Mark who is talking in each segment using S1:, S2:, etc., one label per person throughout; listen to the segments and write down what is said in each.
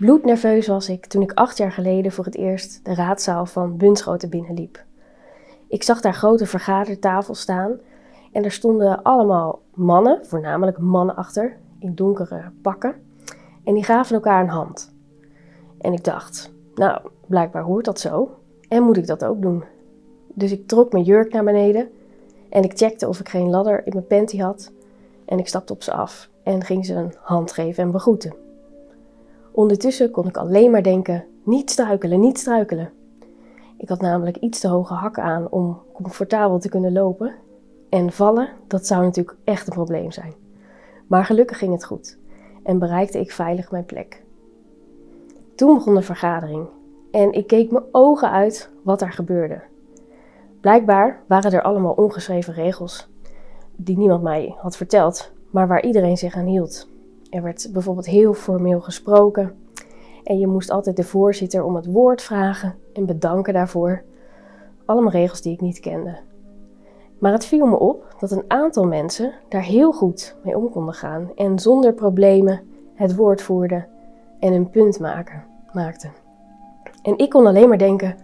S1: Bloednerveus was ik toen ik acht jaar geleden voor het eerst de raadzaal van Bunschoten binnenliep. Ik zag daar grote vergadertafels staan en er stonden allemaal mannen, voornamelijk mannen achter, in donkere pakken. En die gaven elkaar een hand. En ik dacht, nou, blijkbaar hoort dat zo. En moet ik dat ook doen? Dus ik trok mijn jurk naar beneden en ik checkte of ik geen ladder in mijn panty had. En ik stapte op ze af en ging ze een hand geven en begroeten. Ondertussen kon ik alleen maar denken: niet struikelen, niet struikelen. Ik had namelijk iets te hoge hakken aan om comfortabel te kunnen lopen. En vallen, dat zou natuurlijk echt een probleem zijn. Maar gelukkig ging het goed en bereikte ik veilig mijn plek. Toen begon de vergadering en ik keek mijn ogen uit wat er gebeurde. Blijkbaar waren er allemaal ongeschreven regels die niemand mij had verteld, maar waar iedereen zich aan hield. Er werd bijvoorbeeld heel formeel gesproken en je moest altijd de voorzitter om het woord vragen en bedanken daarvoor. Allemaal regels die ik niet kende. Maar het viel me op dat een aantal mensen daar heel goed mee om konden gaan en zonder problemen het woord voerden en een punt maken, maakten. En ik kon alleen maar denken: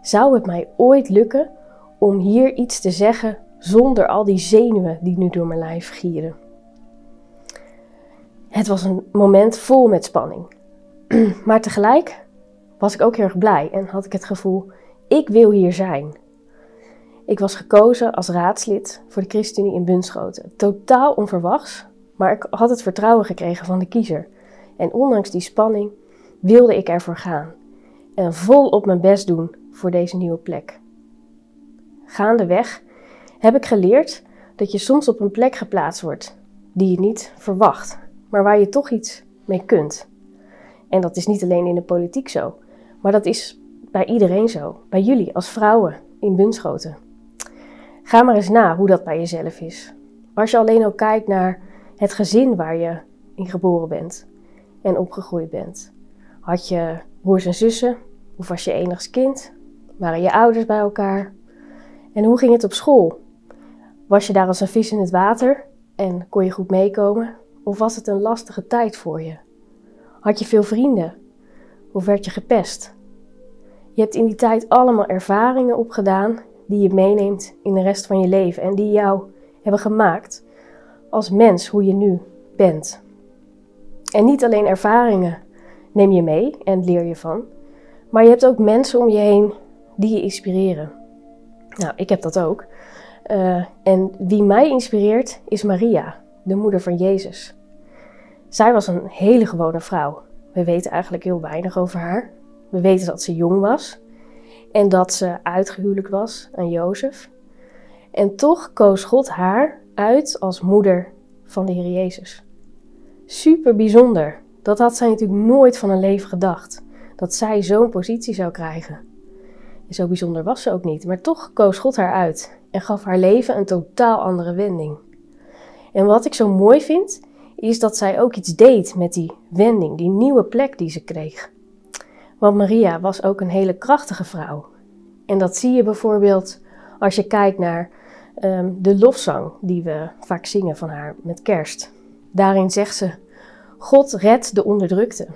S1: zou het mij ooit lukken om hier iets te zeggen zonder al die zenuwen die nu door mijn lijf gieren? Het was een moment vol met spanning. maar tegelijk was ik ook heel erg blij en had ik het gevoel: ik wil hier zijn. Ik was gekozen als raadslid voor de ChristenUnie in Bunschoten. Totaal onverwachts, maar ik had het vertrouwen gekregen van de kiezer. En ondanks die spanning wilde ik ervoor gaan en volop mijn best doen voor deze nieuwe plek. Gaandeweg heb ik geleerd dat je soms op een plek geplaatst wordt die je niet verwacht, maar waar je toch iets mee kunt. En dat is niet alleen in de politiek zo, maar dat is bij iedereen zo. Bij jullie als vrouwen in Bunschoten. Ga maar eens na hoe dat bij jezelf is. Als je alleen al kijkt naar het gezin waar je in geboren bent en opgegroeid bent. Had je broers en zussen of was je enigst kind? Waren je ouders bij elkaar? En hoe ging het op school? Was je daar als een vis in het water en kon je goed meekomen? Of was het een lastige tijd voor je? Had je veel vrienden? Of werd je gepest? Je hebt in die tijd allemaal ervaringen opgedaan die je meeneemt in de rest van je leven en die jou hebben gemaakt als mens hoe je nu bent. En niet alleen ervaringen neem je mee en leer je van, maar je hebt ook mensen om je heen die je inspireren. Nou, ik heb dat ook. Uh, en wie mij inspireert is Maria, de moeder van Jezus. Zij was een hele gewone vrouw. We weten eigenlijk heel weinig over haar. We weten dat ze jong was en dat ze uitgehuwelijk was aan Jozef. En toch koos God haar uit als moeder van de Heer Jezus. Super bijzonder. Dat had zij natuurlijk nooit van een leven gedacht. Dat zij zo'n positie zou krijgen. En zo bijzonder was ze ook niet. Maar toch koos God haar uit en gaf haar leven een totaal andere wending. En wat ik zo mooi vind, is dat zij ook iets deed met die wending, die nieuwe plek die ze kreeg. Want Maria was ook een hele krachtige vrouw. En dat zie je bijvoorbeeld als je kijkt naar um, de lofzang die we vaak zingen van haar met kerst. Daarin zegt ze: God redt de onderdrukte.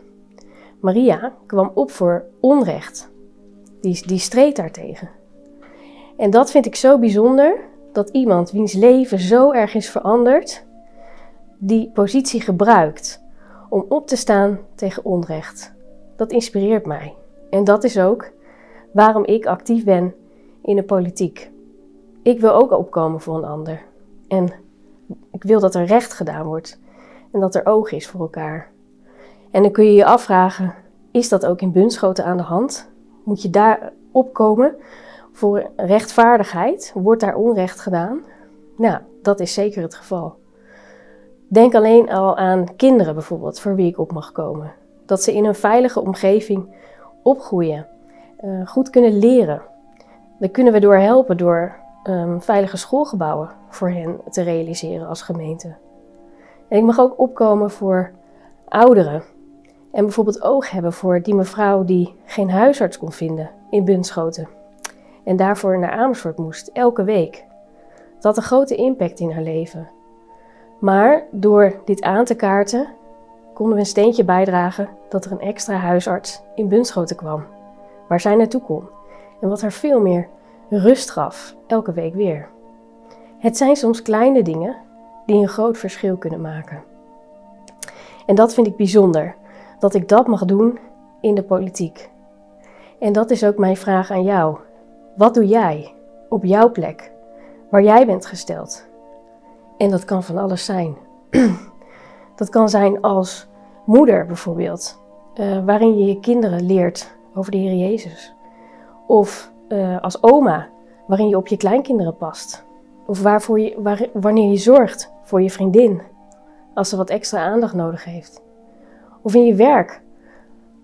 S1: Maria kwam op voor onrecht. Die, die streed daartegen. En dat vind ik zo bijzonder, dat iemand wiens leven zo erg is veranderd, die positie gebruikt om op te staan tegen onrecht. Dat inspireert mij. En dat is ook waarom ik actief ben in de politiek. Ik wil ook opkomen voor een ander. En ik wil dat er recht gedaan wordt en dat er oog is voor elkaar. En dan kun je je afvragen, is dat ook in Bunschoten aan de hand? Moet je daar opkomen voor rechtvaardigheid? Wordt daar onrecht gedaan? Nou, dat is zeker het geval. Denk alleen al aan kinderen bijvoorbeeld, voor wie ik op mag komen. Dat ze in een veilige omgeving opgroeien, uh, goed kunnen leren. Daar kunnen we door helpen door um, veilige schoolgebouwen voor hen te realiseren als gemeente. En ik mag ook opkomen voor ouderen. En bijvoorbeeld oog hebben voor die mevrouw die geen huisarts kon vinden in Bunschoten. En daarvoor naar Amersfoort moest, elke week. Dat had een grote impact in haar leven. Maar door dit aan te kaarten konden we een steentje bijdragen dat er een extra huisarts in Bunschoten kwam, waar zij naartoe kon en wat haar veel meer rust gaf, elke week weer. Het zijn soms kleine dingen die een groot verschil kunnen maken. En dat vind ik bijzonder, dat ik dat mag doen in de politiek. En dat is ook mijn vraag aan jou. Wat doe jij op jouw plek, waar jij bent gesteld? En dat kan van alles zijn. dat kan zijn als moeder bijvoorbeeld, uh, waarin je je kinderen leert over de Heer Jezus. Of uh, als oma, waarin je op je kleinkinderen past. Of waarvoor je, wanneer je zorgt voor je vriendin, als ze wat extra aandacht nodig heeft. Of in je werk,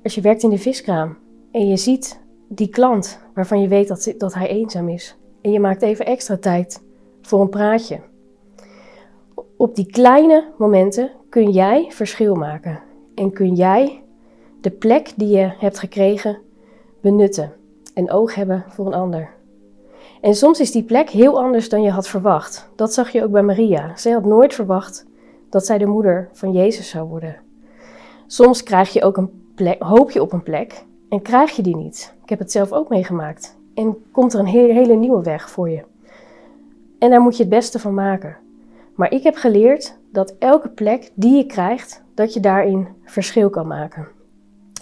S1: als je werkt in de viskraam en je ziet die klant waarvan je weet dat, dat hij eenzaam is. En je maakt even extra tijd voor een praatje. Op die kleine momenten kun jij verschil maken. En kun jij de plek die je hebt gekregen benutten. En oog hebben voor een ander. En soms is die plek heel anders dan je had verwacht. Dat zag je ook bij Maria. Zij had nooit verwacht dat zij de moeder van Jezus zou worden. Soms krijg je ook een plek, hoop je op een plek en krijg je die niet. Ik heb het zelf ook meegemaakt. En komt er een hele nieuwe weg voor je. En daar moet je het beste van maken. Maar ik heb geleerd dat elke plek die je krijgt, dat je daarin verschil kan maken.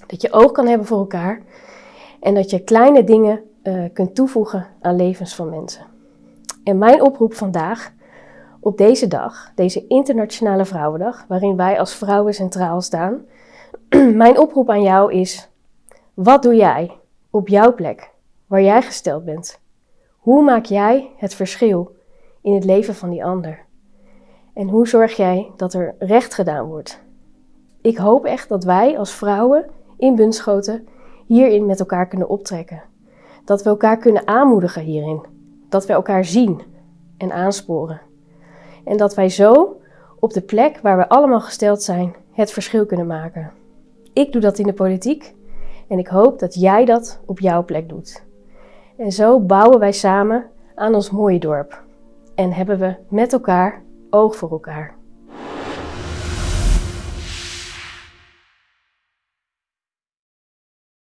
S1: Dat je oog kan hebben voor elkaar en dat je kleine dingen uh, kunt toevoegen aan levens van mensen. En mijn oproep vandaag, op deze dag, deze Internationale Vrouwendag, waarin wij als vrouwen centraal staan, mijn oproep aan jou is: wat doe jij op jouw plek, waar jij gesteld bent? Hoe maak jij het verschil in het leven van die ander? En hoe zorg jij dat er recht gedaan wordt? Ik hoop echt dat wij als vrouwen in Bunschoten hierin met elkaar kunnen optrekken. Dat we elkaar kunnen aanmoedigen hierin. Dat we elkaar zien en aansporen. En dat wij zo op de plek waar we allemaal gesteld zijn het verschil kunnen maken. Ik doe dat in de politiek en ik hoop dat jij dat op jouw plek doet. En zo bouwen wij samen aan ons mooie dorp. En hebben we met elkaar oog voor elkaar.